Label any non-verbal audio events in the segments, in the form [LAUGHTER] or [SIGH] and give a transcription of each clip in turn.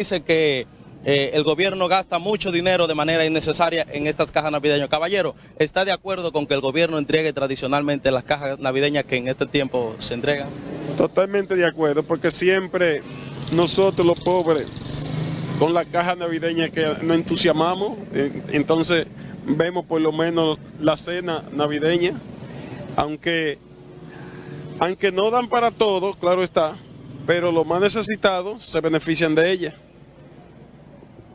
dice que eh, el gobierno gasta mucho dinero de manera innecesaria en estas cajas navideñas. Caballero, ¿está de acuerdo con que el gobierno entregue tradicionalmente las cajas navideñas que en este tiempo se entregan? Totalmente de acuerdo, porque siempre nosotros los pobres, con la caja navideña que nos entusiasmamos, eh, entonces vemos por lo menos la cena navideña, aunque, aunque no dan para todo, claro está, pero los más necesitados se benefician de ella.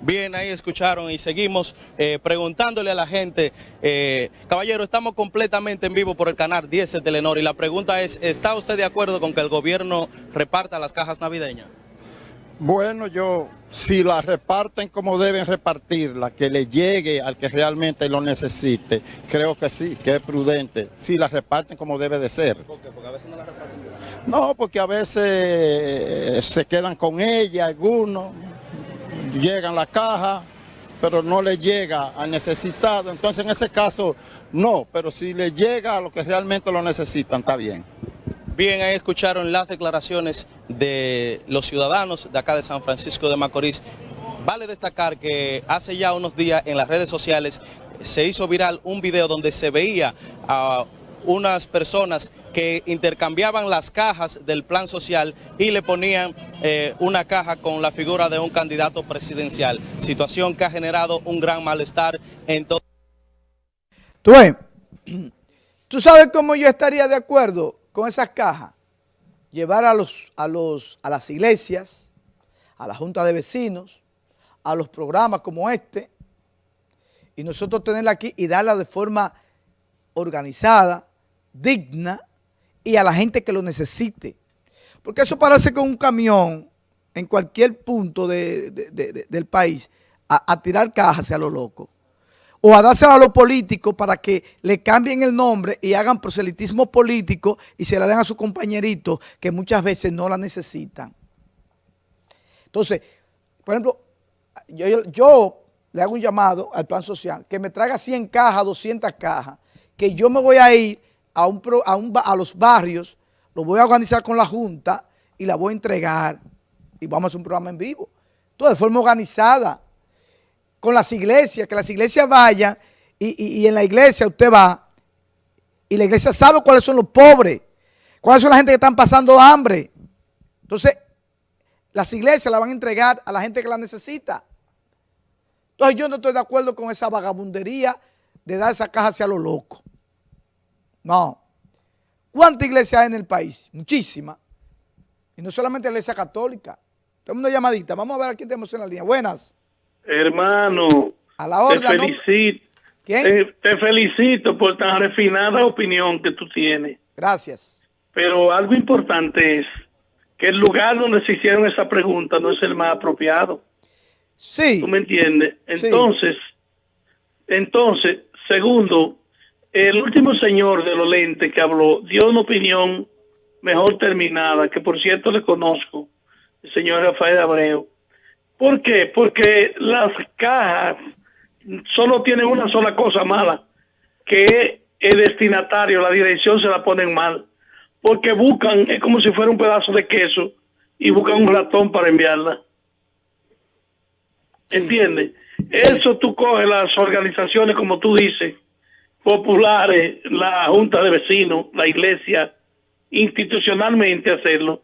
Bien, ahí escucharon y seguimos eh, preguntándole a la gente. Eh, caballero, estamos completamente en vivo por el canal 10 de Telenor y la pregunta es, ¿está usted de acuerdo con que el gobierno reparta las cajas navideñas? Bueno, yo, si las reparten como deben repartirlas, que le llegue al que realmente lo necesite, creo que sí, que es prudente. Si las reparten como debe de ser. ¿Por qué? Porque a veces no las reparten. No, porque a veces eh, se quedan con ella algunos, llegan la caja, pero no le llega al necesitado. Entonces, en ese caso, no, pero si le llega a los que realmente lo necesitan, está bien. Bien, ahí escucharon las declaraciones de los ciudadanos de acá de San Francisco de Macorís. Vale destacar que hace ya unos días en las redes sociales se hizo viral un video donde se veía a unas personas que intercambiaban las cajas del plan social y le ponían eh, una caja con la figura de un candidato presidencial. Situación que ha generado un gran malestar en todo. Tú, [CLEARS THROAT] ¿Tú sabes cómo yo estaría de acuerdo con esas cajas? Llevar a, los, a, los, a las iglesias, a la junta de vecinos, a los programas como este, y nosotros tenerla aquí y darla de forma organizada, digna y a la gente que lo necesite. Porque eso parece con un camión en cualquier punto del país a, tirar cajas a lo loco. O a dársela a los políticos para que le cambien el nombre y hagan proselitismo político y se la den a sus compañeritos que muchas veces no la necesitan. Entonces, por ejemplo, yo le hago un llamado al plan social que me traiga 100 cajas, 200 cajas, que yo me voy a ir a, un, a, a los barrios, lo voy a organizar con la Junta y la voy a entregar y vamos a hacer un programa en vivo. Todo de forma organizada, con las iglesias, que las iglesias vayan y, y, en la iglesia usted va y la iglesia sabe cuáles son los pobres, cuáles son la gente que están pasando hambre. Entonces, las iglesias la van a entregar a la gente que la necesita. Entonces yo no estoy de acuerdo con esa vagabundería de dar esa caja hacia lo loco. No. ¿Cuántas iglesias hay en el país? Muchísimas. Y no solamente la iglesia católica. Tenemos una llamadita. Vamos a ver a quién tenemos en la línea. Buenas. Hermano. A la hora. Te felicito. ¿Quién? Te, felicito por tan refinada opinión que tú tienes. Gracias. Pero algo importante es que el lugar donde se hicieron esa pregunta no es el más apropiado. Sí. ¿Tú me entiendes? Entonces, entonces, segundo, el último señor de los lentes que habló dio una opinión mejor terminada, que por cierto le conozco, el señor Rafael Abreu. ¿Por qué? Porque las cajas solo tienen una sola cosa mala, que el destinatario, la dirección se la ponen mal. Porque buscan, es como si fuera un pedazo de queso, y buscan un ratón para enviarla. ¿Entiendes? Eso tú coges las organizaciones, como tú dices, populares, la junta de vecinos, la iglesia, institucionalmente hacerlo.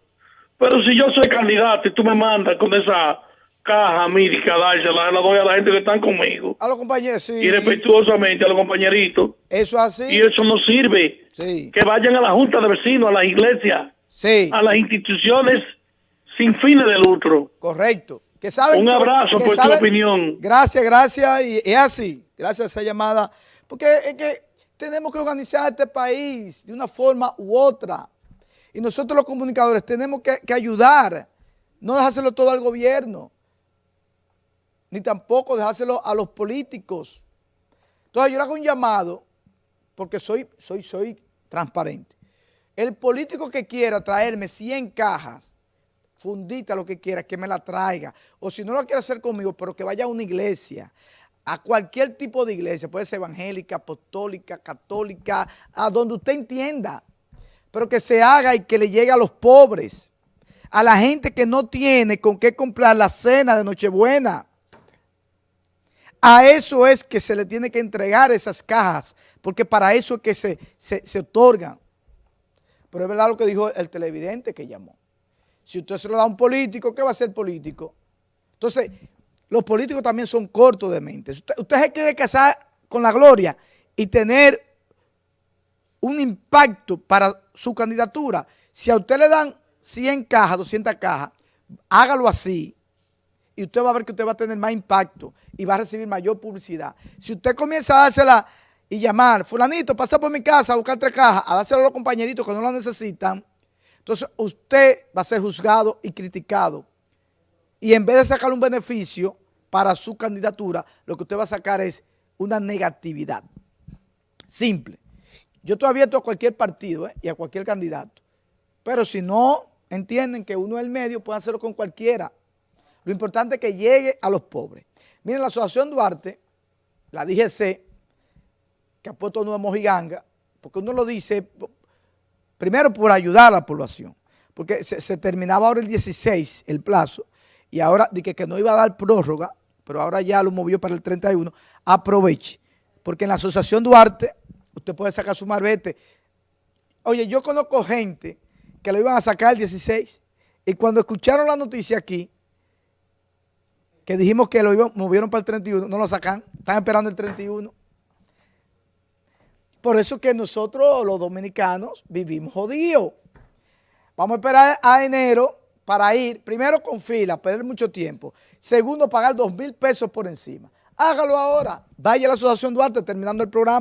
Pero si yo soy candidato y tú me mandas con esa caja mírica, dársela, la doy a la gente que están conmigo. A los compañeros, sí. Y respetuosamente a los compañeritos. Eso así. Y eso no sirve. Sí. Que vayan a la junta de vecinos, a la iglesia, sí. a las instituciones sin fines de lucro. Correcto. Que saben, Un abrazo por tu opinión. Gracias, gracias. Y es así. Gracias a esa llamada porque es que tenemos que organizar este país de una forma u otra. Y nosotros los comunicadores tenemos que, ayudar, no dejárselo todo al gobierno, ni tampoco dejárselo a los políticos. Entonces yo le hago un llamado, porque soy, soy, soy transparente. El político que quiera traerme 100 cajas, fundita lo que quiera, que me la traiga. O si no lo quiere hacer conmigo, pero que vaya a una iglesia, a cualquier tipo de iglesia, puede ser evangélica, apostólica, católica, a donde usted entienda, pero que se haga y que le llegue a los pobres, a la gente que no tiene con qué comprar la cena de Nochebuena. A eso es que se le tiene que entregar esas cajas, porque para eso es que se, se, se otorgan. Pero es verdad lo que dijo el televidente que llamó. Si usted se lo da a un político, ¿qué va a ser político? Entonces, los políticos también son cortos de mente. Usted, usted se quiere casar con la gloria y tener un impacto para su candidatura. Si a usted le dan 100 cajas, 200 cajas, hágalo así y usted va a ver que usted va a tener más impacto y va a recibir mayor publicidad. Si usted comienza a dársela y llamar, fulanito, pasa por mi casa a buscar tres cajas, a dársela a los compañeritos que no la necesitan, entonces usted va a ser juzgado y criticado. Y en vez de sacar un beneficio para su candidatura, lo que usted va a sacar es una negatividad. Simple. Yo estoy abierto a cualquier partido ¿eh? y a cualquier candidato. Pero si no entienden que uno es el medio, pueden hacerlo con cualquiera. Lo importante es que llegue a los pobres. Miren, la Asociación Duarte, la DGC, que ha puesto nuevo Mojiganga, porque uno lo dice, primero por ayudar a la población, porque se, terminaba ahora el 16, el plazo, y ahora dije que no iba a dar prórroga, pero ahora ya lo movió para el 31, aproveche, porque en la Asociación Duarte usted puede sacar su marbete. Oye, yo conozco gente que lo iban a sacar el 16, y cuando escucharon la noticia aquí, que dijimos que lo iban, movieron para el 31, no lo sacan, están esperando el 31. Por eso que nosotros los dominicanos vivimos jodidos. Vamos a esperar a enero para ir, primero con fila, perder mucho tiempo. Segundo, pagar dos mil pesos por encima. Hágalo ahora. Vaya a la Asociación Duarte terminando el programa.